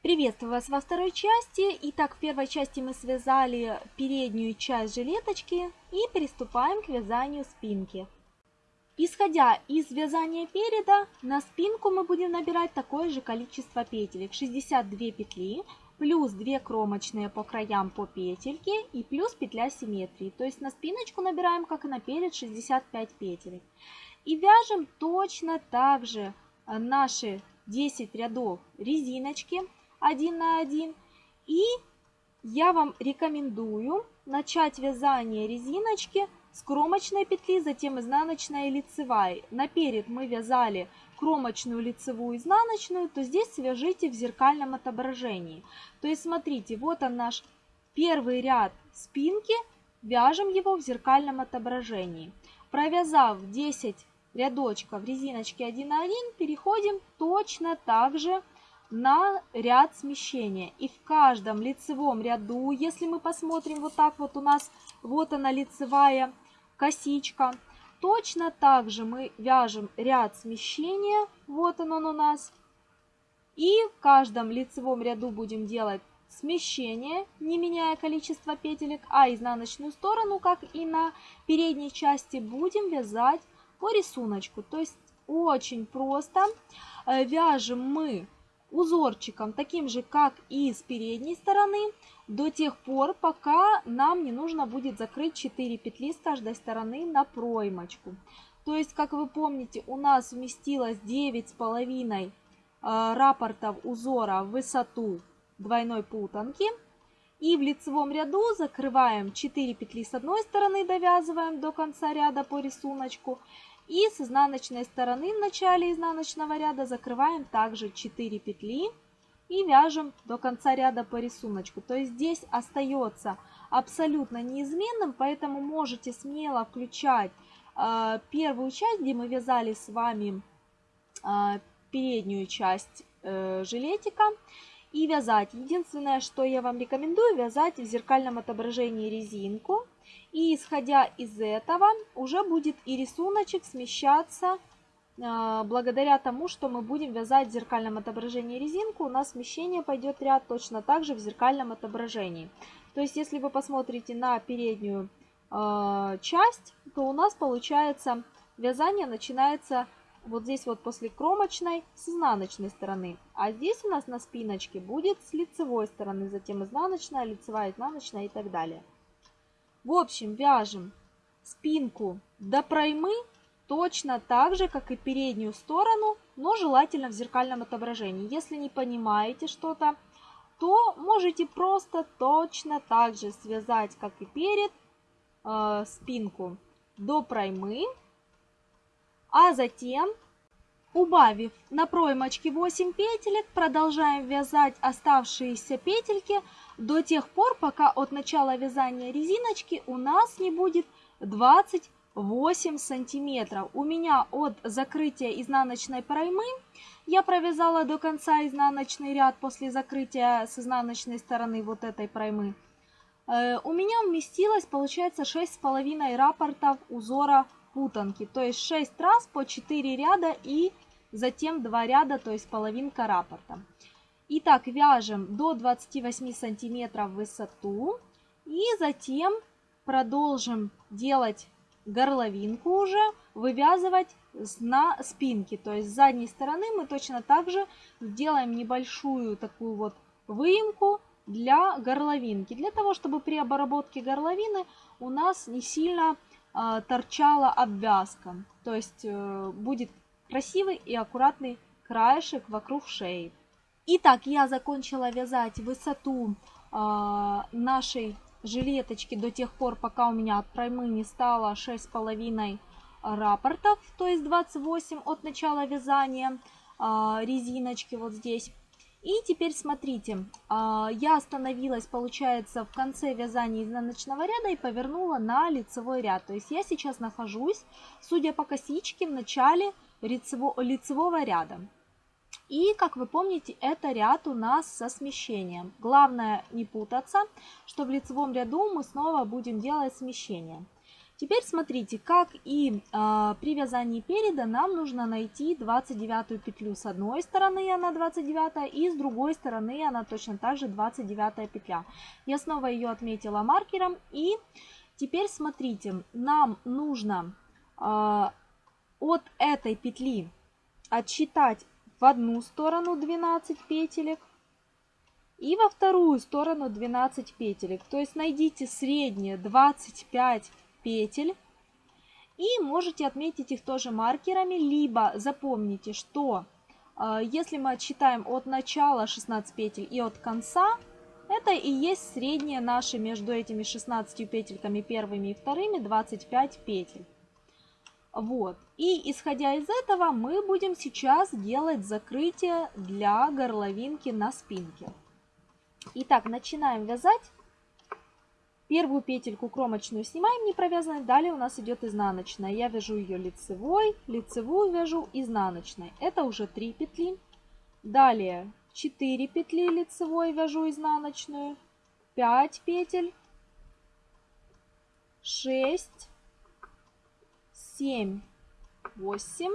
Приветствую вас во второй части. Итак, в первой части мы связали переднюю часть жилеточки и приступаем к вязанию спинки. Исходя из вязания переда, на спинку мы будем набирать такое же количество петелек. 62 петли, плюс 2 кромочные по краям по петельке и плюс петля симметрии. То есть на спиночку набираем, как и на перед, 65 петелек. И вяжем точно так же наши 10 рядов резиночки один на один. И я вам рекомендую начать вязание резиночки с кромочной петли, затем изнаночная и лицевая. Наперед мы вязали кромочную, лицевую, изнаночную, то здесь свяжите в зеркальном отображении. То есть смотрите, вот он наш первый ряд спинки, вяжем его в зеркальном отображении. Провязав 10 рядочков резиночки 1 на 1, переходим точно так же на ряд смещения. И в каждом лицевом ряду, если мы посмотрим вот так вот у нас, вот она лицевая косичка, точно так же мы вяжем ряд смещения, вот он, он у нас. И в каждом лицевом ряду будем делать смещение, не меняя количество петелек, а изнаночную сторону, как и на передней части, будем вязать по рисунку. То есть очень просто. Э, вяжем мы узорчиком, таким же, как и с передней стороны, до тех пор, пока нам не нужно будет закрыть 4 петли с каждой стороны на проймочку. То есть, как вы помните, у нас вместилось 9,5 э, рапортов узора в высоту двойной путанки. И в лицевом ряду закрываем 4 петли с одной стороны, довязываем до конца ряда по рисунку. И с изнаночной стороны в начале изнаночного ряда закрываем также 4 петли и вяжем до конца ряда по рисунку. То есть здесь остается абсолютно неизменным, поэтому можете смело включать э, первую часть, где мы вязали с вами э, переднюю часть э, жилетика и вязать. Единственное, что я вам рекомендую, вязать в зеркальном отображении резинку и исходя из этого уже будет и рисуночек смещаться а, благодаря тому, что мы будем вязать в зеркальном отображении резинку, у нас смещение пойдет ряд точно так же в зеркальном отображении. То есть, если вы посмотрите на переднюю э, часть, то у нас получается вязание начинается вот здесь вот после кромочной с изнаночной стороны. А здесь у нас на спиночке будет с лицевой стороны, затем изнаночная, лицевая, изнаночная и так далее. В общем, вяжем спинку до проймы точно так же, как и переднюю сторону, но желательно в зеркальном отображении. Если не понимаете что-то, то можете просто точно так же связать, как и перед, э, спинку до проймы, а затем, убавив на проймочке 8 петелек, продолжаем вязать оставшиеся петельки до тех пор, пока от начала вязания резиночки у нас не будет 28 сантиметров. У меня от закрытия изнаночной проймы я провязала до конца изнаночный ряд после закрытия с изнаночной стороны вот этой проймы. Э, у меня вместилось, получается, 6,5 рапортов узора путанки. То есть 6 раз по 4 ряда и затем 2 ряда, то есть половинка рапорта. Итак, вяжем до 28 сантиметров высоту. И затем продолжим делать горловинку уже, вывязывать на спинке. То есть с задней стороны мы точно так же сделаем небольшую такую вот выемку для горловинки. Для того, чтобы при обработке горловины у нас не сильно э, торчала обвязка. То есть э, будет красивый и аккуратный краешек вокруг шеи. Итак, я закончила вязать высоту э, нашей жилеточки до тех пор, пока у меня от проймы не стало 6,5 рапортов, то есть 28 от начала вязания э, резиночки вот здесь. И теперь смотрите, э, я остановилась, получается, в конце вязания изнаночного ряда и повернула на лицевой ряд. То есть я сейчас нахожусь, судя по косичке, в начале лицевого ряда. И, как вы помните, это ряд у нас со смещением. Главное не путаться, что в лицевом ряду мы снова будем делать смещение. Теперь смотрите, как и э, при вязании переда нам нужно найти 29 петлю. С одной стороны она 29 и с другой стороны она точно так же 29 петля. Я снова ее отметила маркером и теперь смотрите, нам нужно э, от этой петли отсчитать в одну сторону 12 петелек и во вторую сторону 12 петелек. То есть найдите среднее 25 петель. И можете отметить их тоже маркерами, либо запомните, что э, если мы отсчитаем от начала 16 петель и от конца, это и есть среднее наше между этими 16 петельками первыми и вторыми 25 петель. Вот. И исходя из этого мы будем сейчас делать закрытие для горловинки на спинке. Итак, начинаем вязать. Первую петельку кромочную снимаем не провязанной, далее у нас идет изнаночная. Я вяжу ее лицевой, лицевую вяжу изнаночной. Это уже 3 петли. Далее 4 петли лицевой вяжу изнаночную, 5 петель, 6, 7, 8,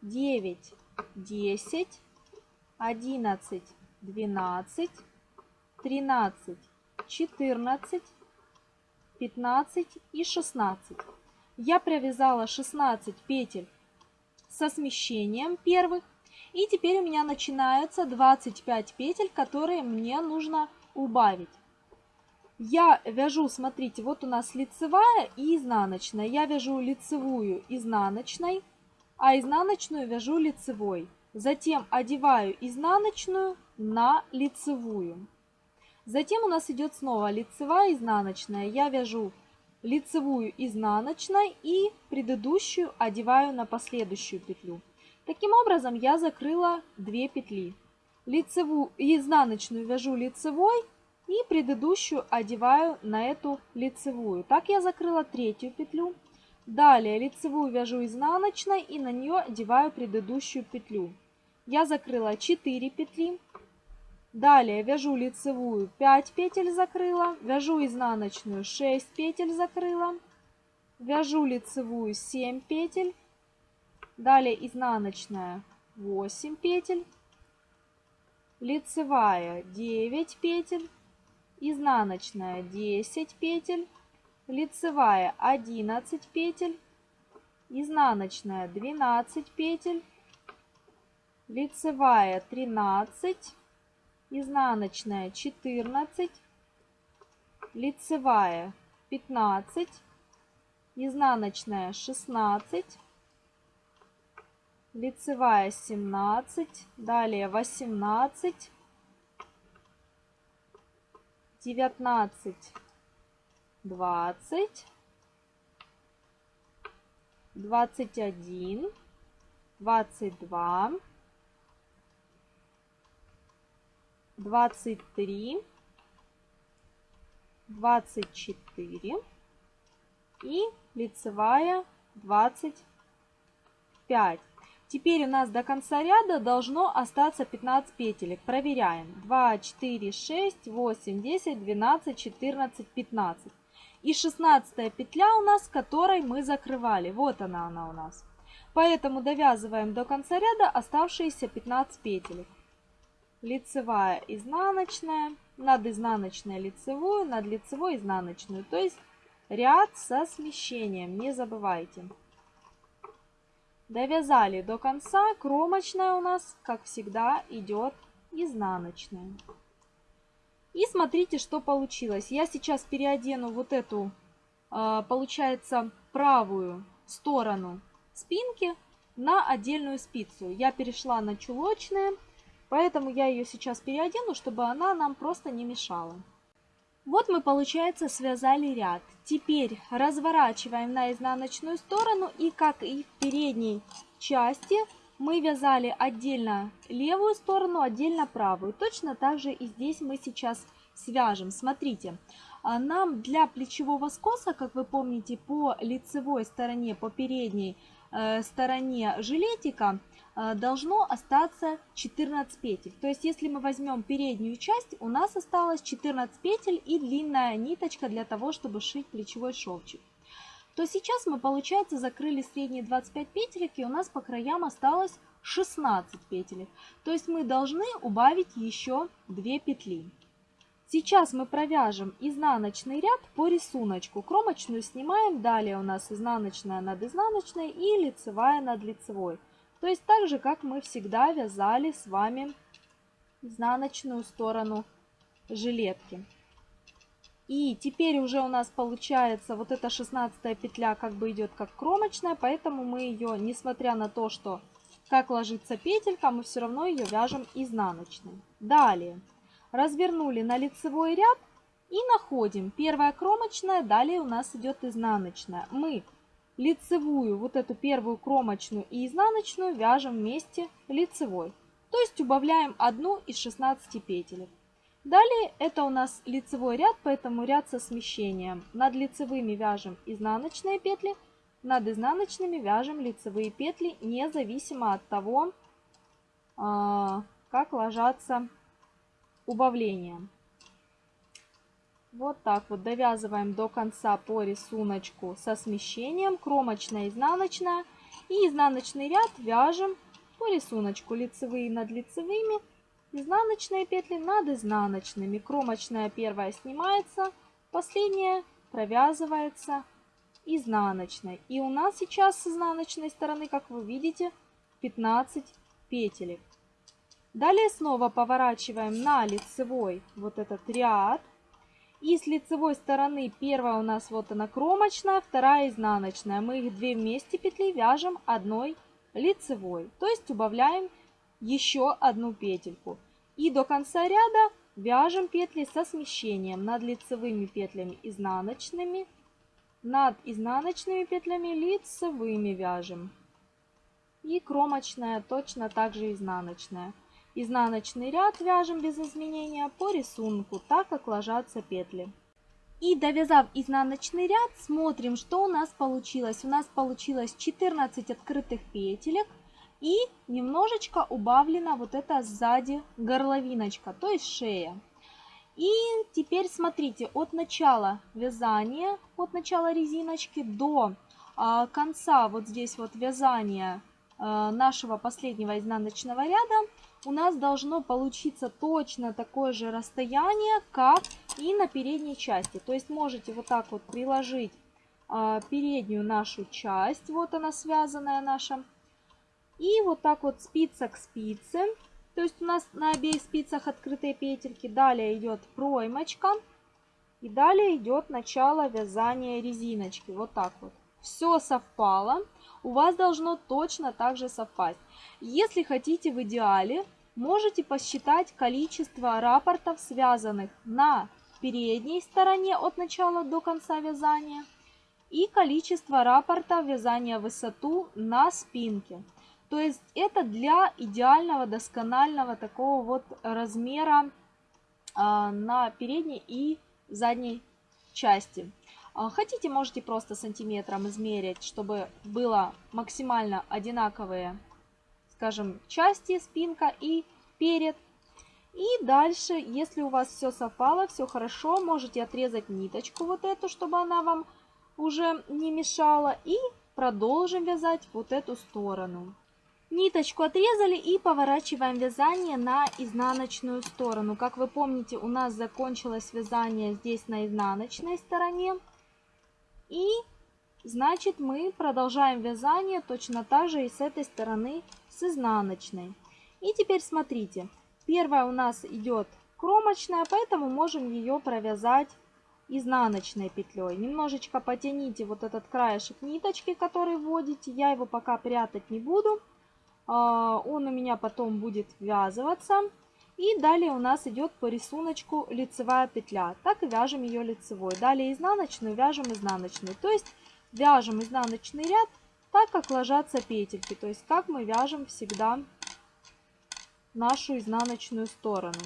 9, 10, 11, 12, 13, 14, 15 и 16. Я провязала 16 петель со смещением первых. И теперь у меня начинаются 25 петель, которые мне нужно убавить. Я вяжу, смотрите, вот у нас лицевая и изнаночная. Я вяжу лицевую изнаночной, а изнаночную вяжу лицевой. Затем одеваю изнаночную на лицевую. Затем у нас идет снова лицевая изнаночная. Я вяжу лицевую изнаночной и предыдущую одеваю на последующую петлю. Таким образом я закрыла 2 петли. Лицевую и изнаночную вяжу лицевой и предыдущую одеваю на эту лицевую. Так я закрыла третью петлю. Далее лицевую вяжу изнаночной и на нее одеваю предыдущую петлю. Я закрыла 4 петли. Далее вяжу лицевую 5 петель закрыла, вяжу изнаночную 6 петель закрыла, вяжу лицевую 7 петель, далее изнаночная 8 петель, лицевая 9 петель, изнаночная 10 петель, лицевая 11 петель, изнаночная 12 петель, лицевая 13 изнаночная 14, лицевая 15, изнаночная 16, лицевая 17, далее 18, 19, 20, 21, 22, двадцать три, двадцать четыре и лицевая двадцать пять. Теперь у нас до конца ряда должно остаться 15 петелек. Проверяем. 2, 4, 6, 8, 10, 12, 14, 15. И 16 петля у нас, которой мы закрывали. Вот она она у нас. Поэтому довязываем до конца ряда оставшиеся 15 петелек лицевая изнаночная, над изнаночной лицевую, над лицевой изнаночную. То есть ряд со смещением, не забывайте. Довязали до конца, кромочная у нас, как всегда, идет изнаночная. И смотрите, что получилось. Я сейчас переодену вот эту, а, получается, правую сторону спинки на отдельную спицу. Я перешла на чулочные Поэтому я ее сейчас переодену, чтобы она нам просто не мешала. Вот мы, получается, связали ряд. Теперь разворачиваем на изнаночную сторону и, как и в передней части, мы вязали отдельно левую сторону, отдельно правую. Точно так же и здесь мы сейчас свяжем. Смотрите, а нам для плечевого скоса, как вы помните, по лицевой стороне, по передней э, стороне жилетика должно остаться 14 петель. То есть, если мы возьмем переднюю часть, у нас осталось 14 петель и длинная ниточка для того, чтобы шить плечевой шовчик. то сейчас мы, получается, закрыли средние 25 петелек, и у нас по краям осталось 16 петелек. То есть мы должны убавить еще 2 петли. Сейчас мы провяжем изнаночный ряд по рисунку. Кромочную снимаем, далее у нас изнаночная над изнаночной и лицевая над лицевой. То есть так же, как мы всегда вязали с вами изнаночную сторону жилетки. И теперь уже у нас получается вот эта 16 петля как бы идет как кромочная, поэтому мы ее, несмотря на то, что как ложится петелька, мы все равно ее вяжем изнаночной. Далее развернули на лицевой ряд и находим первая кромочная, далее у нас идет изнаночная. Мы лицевую, вот эту первую кромочную и изнаночную вяжем вместе лицевой. То есть убавляем одну из 16 петель. Далее это у нас лицевой ряд, поэтому ряд со смещением. Над лицевыми вяжем изнаночные петли, над изнаночными вяжем лицевые петли, независимо от того, а, как ложатся убавления. Вот так вот довязываем до конца по рисунку со смещением, кромочная, изнаночная. И изнаночный ряд вяжем по рисунку лицевые над лицевыми, изнаночные петли над изнаночными. Кромочная первая снимается, последняя провязывается изнаночной. И у нас сейчас с изнаночной стороны, как вы видите, 15 петелек. Далее снова поворачиваем на лицевой вот этот ряд. И с лицевой стороны первая у нас вот она кромочная, вторая изнаночная. Мы их две вместе петли вяжем одной лицевой. То есть убавляем еще одну петельку. И до конца ряда вяжем петли со смещением над лицевыми петлями изнаночными, над изнаночными петлями лицевыми вяжем. И кромочная точно так же изнаночная. Изнаночный ряд вяжем без изменения по рисунку, так как ложатся петли. И довязав изнаночный ряд, смотрим, что у нас получилось. У нас получилось 14 открытых петелек и немножечко убавлена вот эта сзади горловиночка, то есть шея. И теперь смотрите, от начала вязания, от начала резиночки до а, конца вот здесь вот вязания а, нашего последнего изнаночного ряда у нас должно получиться точно такое же расстояние, как и на передней части. То есть можете вот так вот приложить э, переднюю нашу часть, вот она связанная наша, и вот так вот спица к спице. То есть у нас на обеих спицах открытые петельки. Далее идет проймочка. И далее идет начало вязания резиночки. Вот так вот. Все совпало. У вас должно точно так же совпасть. Если хотите в идеале, можете посчитать количество рапортов, связанных на передней стороне от начала до конца вязания и количество рапортов вязания высоту на спинке. То есть это для идеального досконального такого вот размера а, на передней и задней части. А, хотите, можете просто сантиметром измерить, чтобы было максимально одинаковые скажем, части, спинка и перед. И дальше, если у вас все совпало, все хорошо, можете отрезать ниточку вот эту, чтобы она вам уже не мешала. И продолжим вязать вот эту сторону. Ниточку отрезали и поворачиваем вязание на изнаночную сторону. Как вы помните, у нас закончилось вязание здесь на изнаночной стороне. И значит мы продолжаем вязание точно так же и с этой стороны с изнаночной. И теперь смотрите, первая у нас идет кромочная, поэтому можем ее провязать изнаночной петлей. Немножечко потяните вот этот краешек ниточки, который вводите. Я его пока прятать не буду. А, он у меня потом будет ввязываться. И далее у нас идет по рисунку лицевая петля. Так и вяжем ее лицевой. Далее изнаночную вяжем изнаночную. То есть вяжем изнаночный ряд так как ложатся петельки, то есть как мы вяжем всегда нашу изнаночную сторону.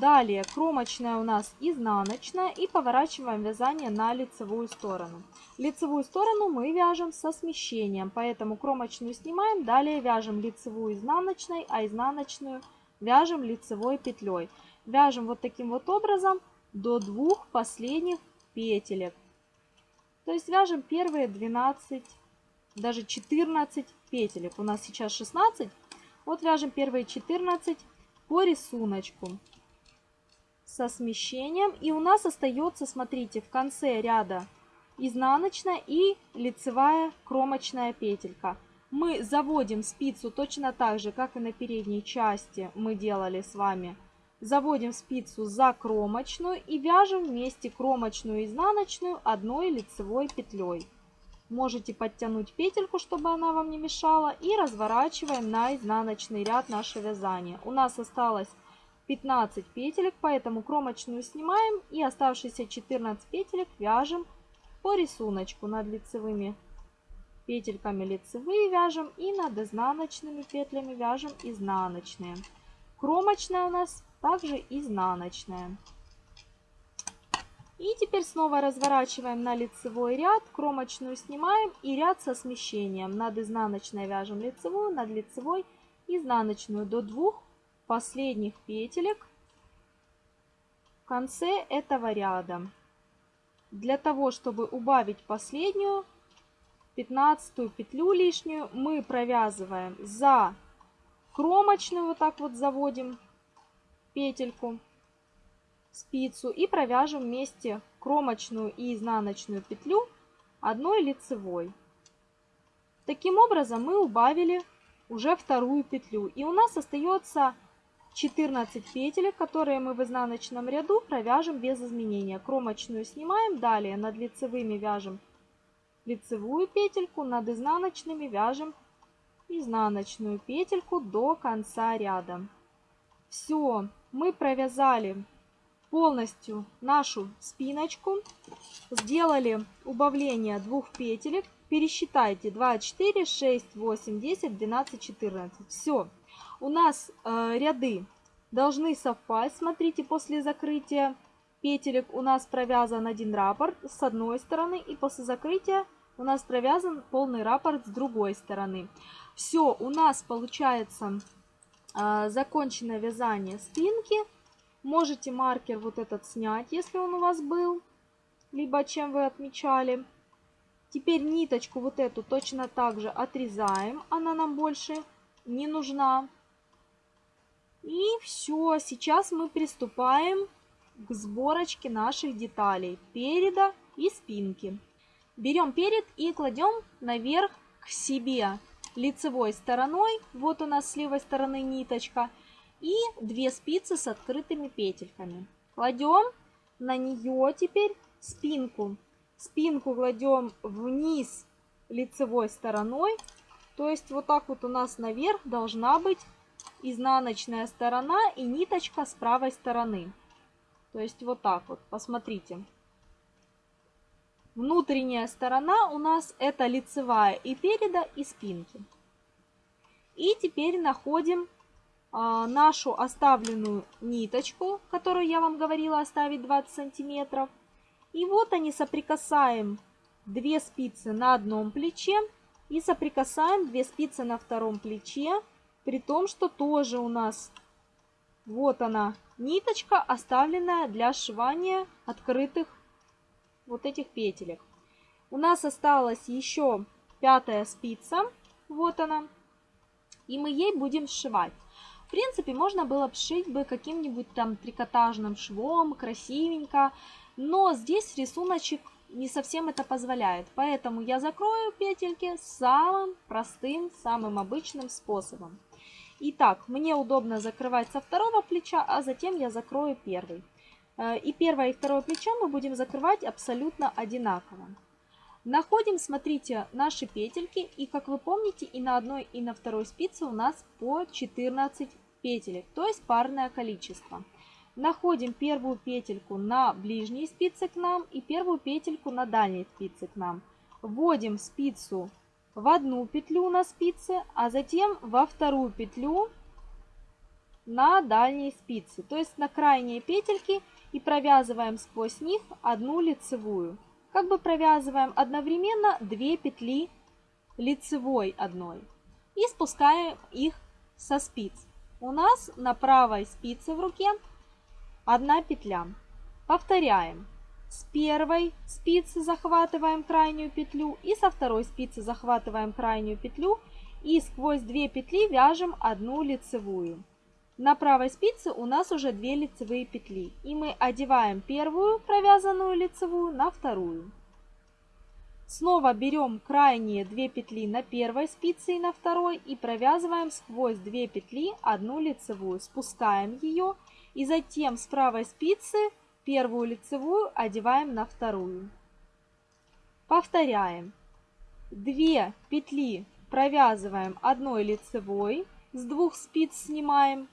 Далее кромочная у нас изнаночная и поворачиваем вязание на лицевую сторону. Лицевую сторону мы вяжем со смещением, поэтому кромочную снимаем, далее вяжем лицевую изнаночной, а изнаночную вяжем лицевой петлей. Вяжем вот таким вот образом до двух последних петелек. То есть вяжем первые 12, даже 14 петелек. У нас сейчас 16. Вот вяжем первые 14 по рисунку со смещением. И у нас остается, смотрите, в конце ряда изнаночная и лицевая кромочная петелька. Мы заводим спицу точно так же, как и на передней части мы делали с вами. Заводим спицу за кромочную и вяжем вместе кромочную и изнаночную одной лицевой петлей. Можете подтянуть петельку, чтобы она вам не мешала. И разворачиваем на изнаночный ряд наше вязание. У нас осталось 15 петелек, поэтому кромочную снимаем и оставшиеся 14 петелек вяжем по рисунку над лицевыми петельками лицевые вяжем и над изнаночными петлями вяжем изнаночные. Кромочная у нас также изнаночная. И теперь снова разворачиваем на лицевой ряд, кромочную снимаем и ряд со смещением. Над изнаночной вяжем лицевую, над лицевой изнаночную до двух последних петелек в конце этого ряда. Для того, чтобы убавить последнюю, 15 петлю лишнюю, мы провязываем за кромочную, вот так вот заводим петельку, спицу и провяжем вместе кромочную и изнаночную петлю одной лицевой. Таким образом мы убавили уже вторую петлю. И у нас остается 14 петелек, которые мы в изнаночном ряду провяжем без изменения. Кромочную снимаем, далее над лицевыми вяжем лицевую петельку, над изнаночными вяжем изнаночную петельку до конца ряда. Все, мы провязали полностью нашу спиночку, сделали убавление двух петелек, пересчитайте 2, 4, 6, 8, 10, 12, 14. Все, у нас э, ряды должны совпасть. Смотрите, после закрытия петелек у нас провязан один раппорт с одной стороны, и после закрытия у нас провязан полный раппорт с другой стороны. Все, у нас получается э, закончено вязание спинки. Можете маркер вот этот снять, если он у вас был, либо чем вы отмечали. Теперь ниточку вот эту точно так же отрезаем, она нам больше не нужна. И все, сейчас мы приступаем к сборочке наших деталей переда и спинки. Берем перед и кладем наверх к себе лицевой стороной. Вот у нас с левой стороны ниточка. И две спицы с открытыми петельками. Кладем на нее теперь спинку. Спинку кладем вниз лицевой стороной. То есть вот так вот у нас наверх должна быть изнаночная сторона и ниточка с правой стороны. То есть вот так вот, посмотрите. Внутренняя сторона у нас это лицевая и переда, и спинки. И теперь находим а, нашу оставленную ниточку, которую я вам говорила оставить 20 сантиметров. И вот они соприкасаем две спицы на одном плече и соприкасаем две спицы на втором плече при том, что тоже у нас вот она ниточка, оставленная для сшивания открытых вот этих петелек. У нас осталась еще пятая спица, вот она, и мы ей будем сшивать. В принципе, можно было бы сшить бы каким-нибудь там трикотажным швом, красивенько, но здесь рисуночек не совсем это позволяет. Поэтому я закрою петельки самым простым, самым обычным способом. Итак, мне удобно закрывать со второго плеча, а затем я закрою первый. Э, и первое и второе плечо мы будем закрывать абсолютно одинаково. Находим, смотрите, наши петельки. И как вы помните, и на одной, и на второй спице у нас по 14 петелек, то есть парное количество. Находим первую петельку на ближней спице к нам и первую петельку на дальней спице к нам. Вводим спицу в одну петлю на спице, а затем во вторую петлю на дальней спице, то есть на крайние петельки и провязываем сквозь них одну лицевую. Как бы провязываем одновременно две петли лицевой одной и спускаем их со спиц. У нас на правой спице в руке одна петля. Повторяем. с первой спицы захватываем крайнюю петлю и со второй спицы захватываем крайнюю петлю и сквозь две петли вяжем одну лицевую. На правой спице у нас уже две лицевые петли и мы одеваем первую провязанную лицевую на вторую. Снова берем крайние две петли на первой спице и на второй и провязываем сквозь две петли одну лицевую. Спускаем ее и затем с правой спицы Первую лицевую одеваем на вторую. Повторяем. Две петли провязываем одной лицевой, с двух спиц снимаем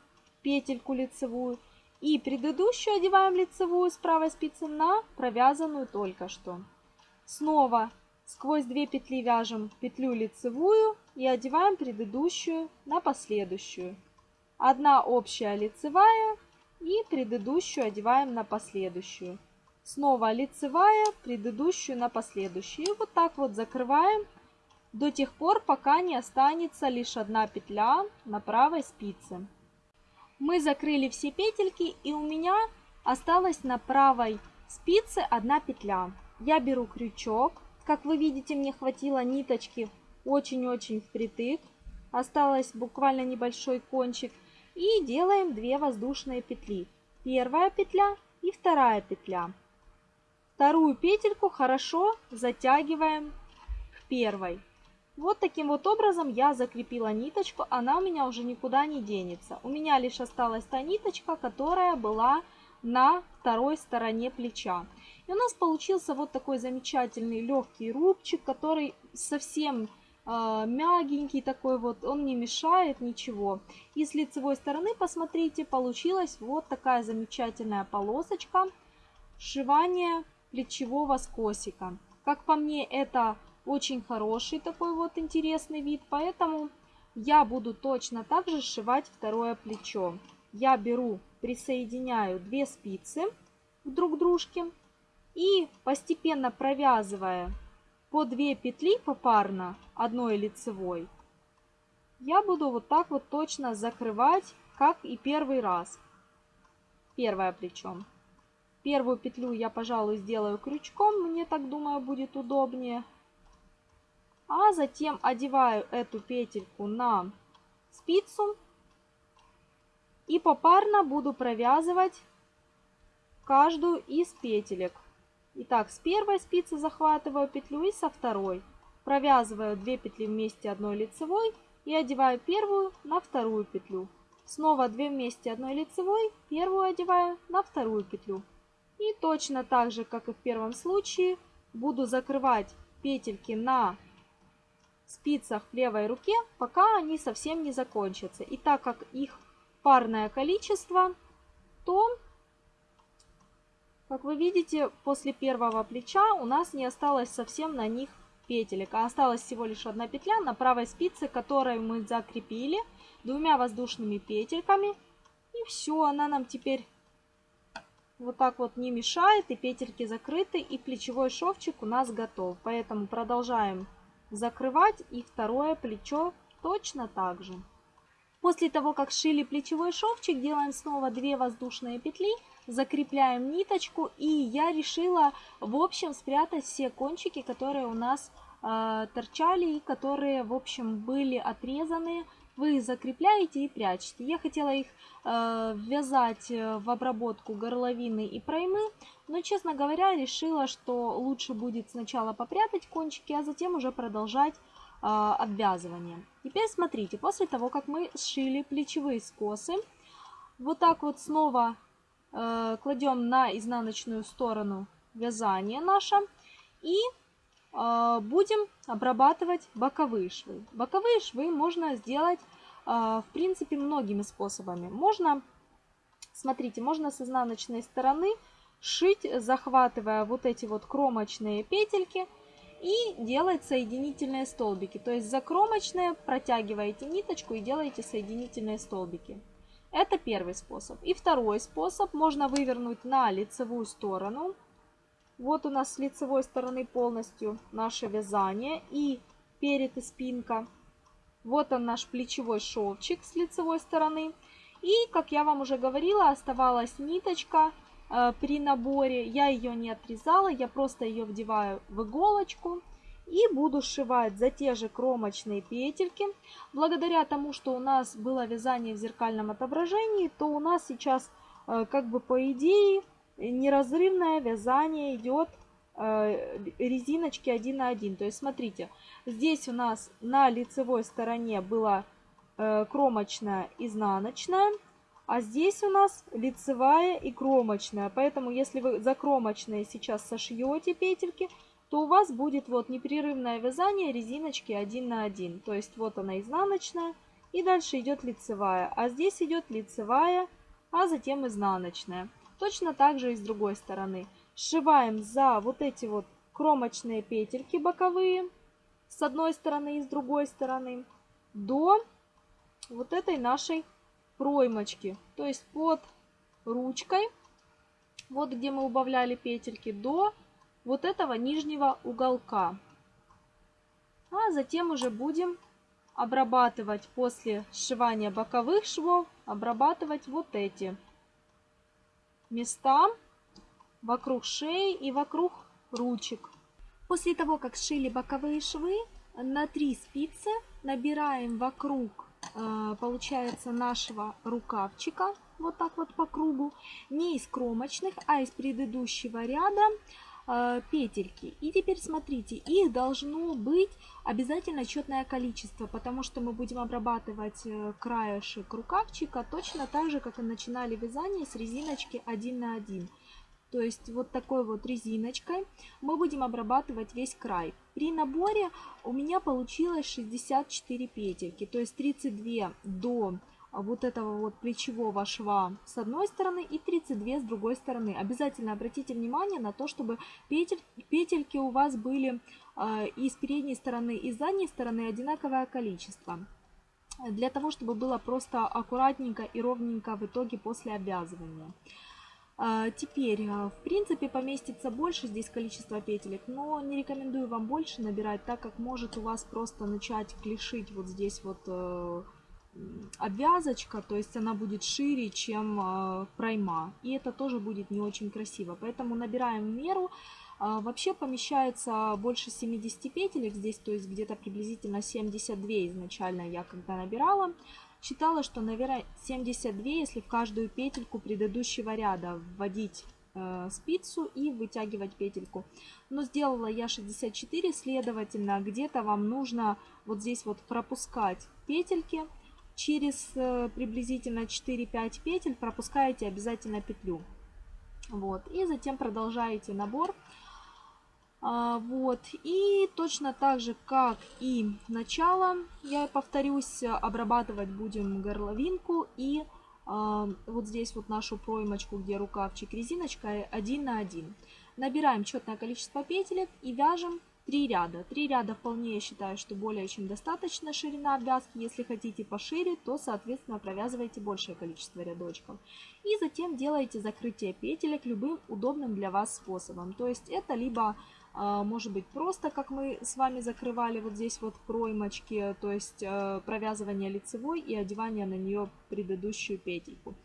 петельку лицевую и предыдущую одеваем лицевую с правой спицы на провязанную только что. Снова сквозь две петли вяжем петлю лицевую и одеваем предыдущую на последующую. Одна общая лицевая и предыдущую одеваем на последующую. Снова лицевая, предыдущую на последующую. И вот так вот закрываем до тех пор, пока не останется лишь одна петля на правой спице. Мы закрыли все петельки и у меня осталась на правой спице одна петля. Я беру крючок. Как вы видите, мне хватило ниточки очень-очень впритык. Осталось буквально небольшой кончик и делаем 2 воздушные петли. Первая петля и вторая петля. Вторую петельку хорошо затягиваем к первой. Вот таким вот образом я закрепила ниточку, она у меня уже никуда не денется. У меня лишь осталась та ниточка, которая была на второй стороне плеча. И у нас получился вот такой замечательный легкий рубчик, который совсем э, мягенький такой вот, он не мешает ничего. И с лицевой стороны, посмотрите, получилась вот такая замечательная полосочка сшивания плечевого скосика. Как по мне, это очень хороший такой вот интересный вид, поэтому я буду точно так же сшивать второе плечо. Я беру, присоединяю две спицы друг к дружке и постепенно провязывая по 2 петли попарно одной лицевой, я буду вот так вот точно закрывать, как и первый раз. Первое плечо. Первую петлю я, пожалуй, сделаю крючком, мне так думаю будет удобнее. А затем одеваю эту петельку на спицу и попарно буду провязывать каждую из петелек. Итак, с первой спицы захватываю петлю и со второй. Провязываю 2 петли вместе одной лицевой и одеваю первую на вторую петлю. Снова 2 вместе одной лицевой, первую одеваю на вторую петлю. И точно так же, как и в первом случае, буду закрывать петельки на спицах в левой руке, пока они совсем не закончатся. И так как их парное количество, то как вы видите, после первого плеча у нас не осталось совсем на них петелек, а осталась всего лишь одна петля на правой спице, которую мы закрепили двумя воздушными петельками. И все, она нам теперь вот так вот не мешает, и петельки закрыты, и плечевой шовчик у нас готов. Поэтому продолжаем закрывать и второе плечо точно так же. После того, как сшили плечевой шовчик, делаем снова 2 воздушные петли закрепляем ниточку. И я решила, в общем, спрятать все кончики, которые у нас э, торчали и которые, в общем, были отрезаны. Вы закрепляете и прячете. Я хотела их э, ввязать в обработку горловины и проймы, но, честно говоря, решила, что лучше будет сначала попрятать кончики, а затем уже продолжать э, обвязывание. Теперь смотрите, после того, как мы сшили плечевые скосы, вот так вот снова Э, кладем на изнаночную сторону вязание наше и э, будем обрабатывать боковые швы. Боковые швы можно сделать, э, в принципе, многими способами. Можно, смотрите, можно с изнаночной стороны шить, захватывая вот эти вот кромочные петельки и делать соединительные столбики. То есть за кромочные протягиваете ниточку и делаете соединительные столбики. Это первый способ. И второй способ. Можно вывернуть на лицевую сторону. Вот у нас с лицевой стороны полностью наше вязание. И перед и спинка. Вот он наш плечевой шовчик с лицевой стороны. И, как я вам уже говорила, оставалась ниточка при наборе. Я ее не отрезала, я просто ее вдеваю в иголочку и буду сшивать за те же кромочные петельки. Благодаря тому, что у нас было вязание в зеркальном отображении, то у нас сейчас э, как бы по идее неразрывное вязание идет э, резиночки 1 на 1. То есть смотрите, здесь у нас на лицевой стороне была э, кромочная изнаночная, а здесь у нас лицевая и кромочная. Поэтому если вы за кромочные сейчас сошьете петельки, то у вас будет вот непрерывное вязание резиночки 1 на 1. То есть вот она изнаночная и дальше идет лицевая. А здесь идет лицевая, а затем изнаночная. Точно так же и с другой стороны. Сшиваем за вот эти вот кромочные петельки боковые с одной стороны и с другой стороны до вот этой нашей проймочки. То есть под ручкой, вот где мы убавляли петельки, до вот этого нижнего уголка. А затем уже будем обрабатывать после сшивания боковых швов, обрабатывать вот эти места вокруг шеи и вокруг ручек. После того, как сшили боковые швы, на 3 спицы набираем вокруг, получается, нашего рукавчика, вот так вот по кругу, не из кромочных, а из предыдущего ряда Э, петельки. И теперь смотрите, их должно быть обязательно четное количество, потому что мы будем обрабатывать э, краешек рукавчика точно так же, как и начинали вязание с резиночки 1 на 1. То есть вот такой вот резиночкой мы будем обрабатывать весь край. При наборе у меня получилось 64 петельки, то есть 32 до вот этого вот плечевого шва с одной стороны и 32 с другой стороны. Обязательно обратите внимание на то, чтобы петель, петельки у вас были э, и с передней стороны, и с задней стороны одинаковое количество. Для того, чтобы было просто аккуратненько и ровненько в итоге после обвязывания. А, теперь, а, в принципе, поместится больше здесь количество петелек, но не рекомендую вам больше набирать, так как может у вас просто начать клешить вот здесь вот э, обвязочка, то есть она будет шире, чем э, пройма. И это тоже будет не очень красиво. Поэтому набираем в меру. Вообще помещается больше 70 петелек здесь, то есть где-то приблизительно 72 изначально я когда набирала. Считала, что, наверное, 72, если в каждую петельку предыдущего ряда вводить э, спицу и вытягивать петельку. Но сделала я 64, следовательно, где-то вам нужно вот здесь вот пропускать петельки через э, приблизительно 4-5 петель пропускаете обязательно петлю. Вот, и затем продолжаете набор. А, вот, и точно так же, как и начало, я повторюсь, обрабатывать будем горловинку и а, вот здесь вот нашу проймочку, где рукавчик резиночкой 1 на 1. Набираем четное количество петелек и вяжем Три ряда. Три ряда вполне я считаю, что более чем достаточно ширина обвязки. Если хотите пошире, то, соответственно, провязывайте большее количество рядочков. И затем делаете закрытие петелек любым удобным для вас способом. То есть это либо а, может быть просто, как мы с вами закрывали вот здесь вот проймочки, то есть э, провязывание лицевой и одевание на нее предыдущую петельку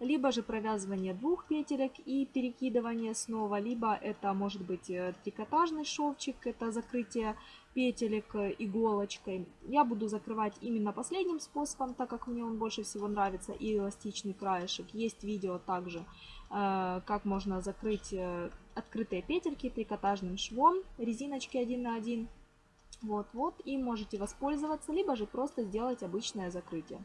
либо же провязывание двух петелек и перекидывание снова, либо это может быть э, трикотажный шовчик, это закрытие петелек э, иголочкой. Я буду закрывать именно последним способом, так как мне он больше всего нравится, и эластичный краешек. Есть видео также, э, как можно закрыть открытые петельки трикотажным швом, резиночки 1 на 1. Вот-вот, и можете воспользоваться, либо же просто сделать обычное закрытие.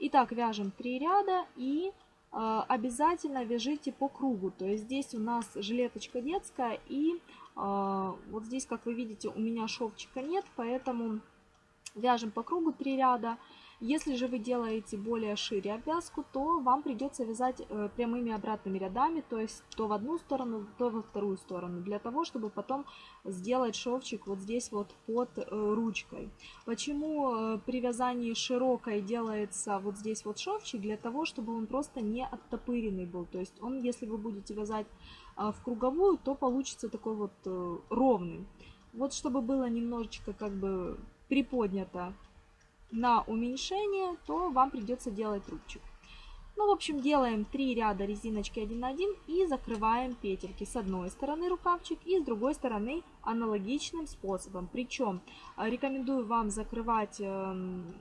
Итак, вяжем 3 ряда и обязательно вяжите по кругу. То есть здесь у нас жилеточка детская и а, вот здесь, как вы видите, у меня шовчика нет, поэтому вяжем по кругу 3 ряда. Если же вы делаете более шире обвязку, то вам придется вязать э, прямыми обратными рядами, то есть то в одну сторону, то во вторую сторону, для того, чтобы потом сделать шовчик вот здесь вот под э, ручкой. Почему э, при вязании широкой делается вот здесь вот шовчик? Для того, чтобы он просто не оттопыренный был, то есть он, если вы будете вязать в круговую, то получится такой вот ровный. Вот чтобы было немножечко как бы приподнято на уменьшение, то вам придется делать рубчик. Ну, в общем, делаем 3 ряда резиночки 1 на 1 и закрываем петельки с одной стороны рукавчик и с другой стороны аналогичным способом. Причем э, рекомендую вам закрывать эм,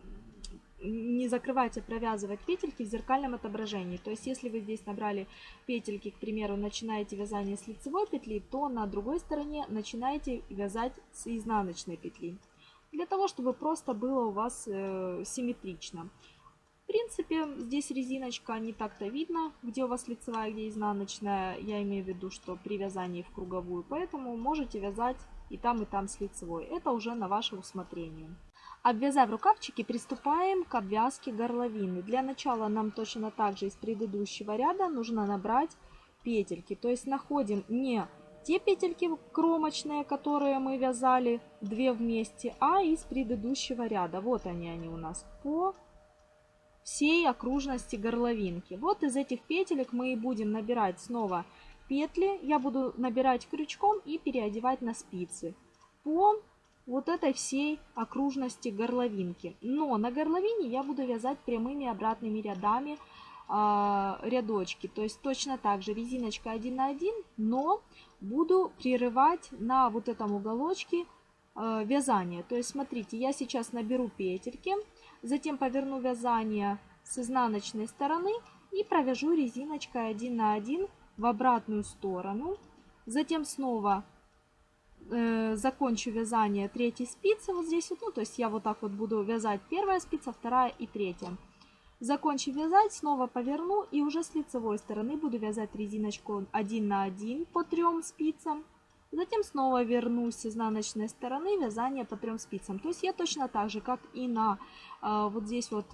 не закрывать, а провязывать петельки в зеркальном отображении. То есть, если вы здесь набрали петельки, к примеру, начинаете вязание с лицевой петли, то на другой стороне начинаете вязать с изнаночной петли. Для того, чтобы просто было у вас э, симметрично. В принципе, здесь резиночка не так-то видно, где у вас лицевая, где изнаночная. Я имею в виду, что при вязании в круговую. Поэтому можете вязать и там, и там с лицевой. Это уже на ваше усмотрение. Обвязав рукавчики, приступаем к обвязке горловины. Для начала нам точно так же из предыдущего ряда нужно набрать петельки. То есть находим не те петельки кромочные, которые мы вязали две вместе, а из предыдущего ряда. Вот они, они у нас по всей окружности горловинки. Вот из этих петелек мы и будем набирать снова петли. Я буду набирать крючком и переодевать на спицы по вот этой всей окружности горловинки. Но на горловине я буду вязать прямыми обратными рядами э, рядочки. То есть точно так же резиночка 1 на 1, но буду прерывать на вот этом уголочке э, вязание. То есть смотрите, я сейчас наберу петельки, затем поверну вязание с изнаночной стороны и провяжу резиночкой 1 на 1 в обратную сторону. Затем снова э, закончу вязание третьей спицы вот здесь вот, ну, то есть я вот так вот буду вязать первая спица, вторая и третья. Закончив вязать, снова поверну и уже с лицевой стороны буду вязать резиночку 1 на 1 по трем спицам. Затем снова вернусь с изнаночной стороны вязание по трем спицам. То есть я точно так же, как и на э, вот здесь вот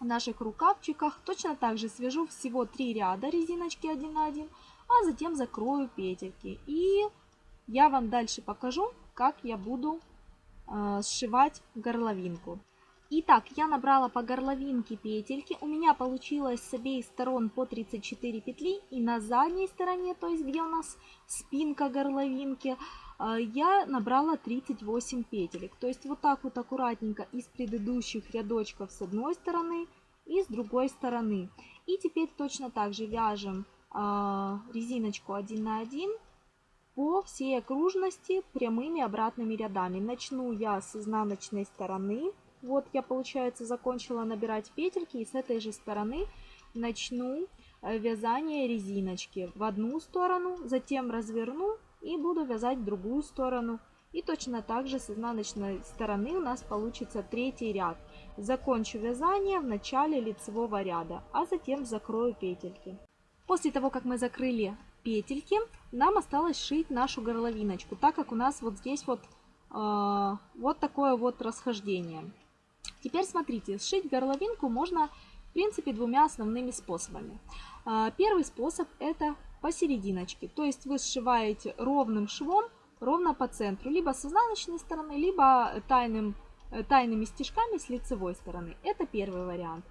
наших рукавчиках, точно так же свяжу всего 3 ряда резиночки 1 на 1, а затем закрою петельки. И я вам дальше покажу, как я буду э, сшивать горловинку. Итак, я набрала по горловинке петельки. У меня получилось с обеих сторон по 34 петли. И на задней стороне, то есть где у нас спинка горловинки, э, я набрала 38 петелек. То есть вот так вот аккуратненько из предыдущих рядочков с одной стороны и с другой стороны. И теперь точно так же вяжем э, резиночку 1 на 1 по всей окружности прямыми обратными рядами. Начну я с изнаночной стороны. Вот я, получается, закончила набирать петельки и с этой же стороны начну э, вязание резиночки в одну сторону, затем разверну и буду вязать в другую сторону. И точно так же с изнаночной стороны у нас получится третий ряд. Закончу вязание в начале лицевого ряда, а затем закрою петельки. После того, как мы закрыли петельки, нам осталось шить нашу горловиночку, так как у нас вот здесь вот, э, вот такое вот расхождение. Теперь смотрите, сшить горловинку можно в принципе двумя основными способами. Э, первый способ это посерединочке, то есть вы сшиваете ровным швом ровно по центру, либо с изнаночной стороны, либо тайным, э, тайными стежками с лицевой стороны. Это первый вариант.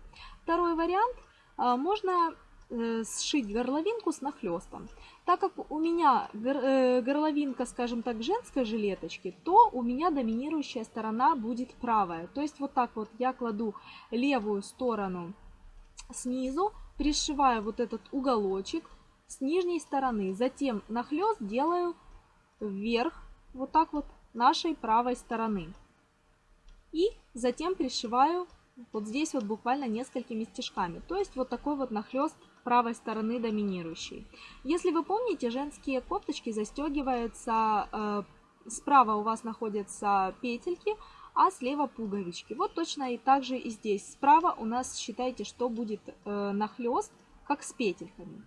Второй вариант, э, можно сшить горловинку с нахлестом. Так как у меня э, горловинка, скажем так, женской жилеточки, то у меня доминирующая сторона будет правая. То есть вот так вот я кладу левую сторону снизу, пришиваю вот этот уголочек с нижней стороны. Затем нахлест делаю вверх, вот так вот, нашей правой стороны. И затем пришиваю вот здесь вот буквально несколькими стежками. То есть вот такой вот нахлест правой стороны доминирующей. Если вы помните, женские кофточки застегиваются, э, справа у вас находятся петельки, а слева пуговички. Вот точно и так же и здесь. Справа у нас считайте, что будет э, нахлест, как с петельками.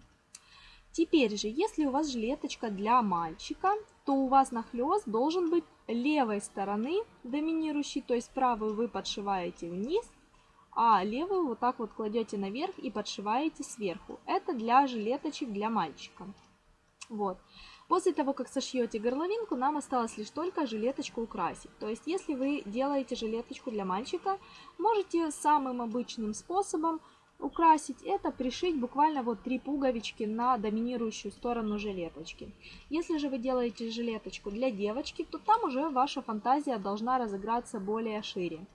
Теперь же, если у вас жилеточка для мальчика, то у вас нахлест должен быть левой стороны доминирующий, то есть правую вы подшиваете вниз, а левую вот так вот кладете наверх и подшиваете сверху. Это для жилеточек для мальчика. Вот. После того, как сошьете горловинку, нам осталось лишь только жилеточку украсить. То есть, если вы делаете жилеточку для мальчика, можете самым обычным способом украсить, это пришить буквально вот три пуговички на доминирующую сторону жилеточки. Если же вы делаете жилеточку для девочки, то там уже ваша фантазия должна разыграться более шире.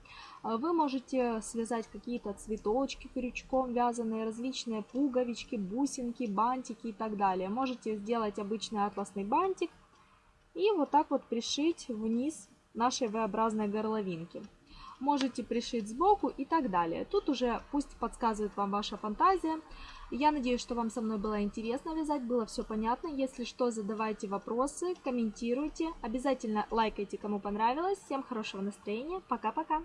А вы можете связать какие-то цветочки крючком вязаные, различные пуговички, бусинки, бантики и так далее. Можете сделать обычный атласный бантик и вот так вот пришить вниз нашей V-образной горловинки можете пришить сбоку и так далее. Тут уже пусть подсказывает вам ваша фантазия. Я надеюсь, что вам со мной было интересно вязать, было все понятно. Если что, задавайте вопросы, комментируйте. Обязательно лайкайте, кому понравилось. Всем хорошего настроения. Пока-пока.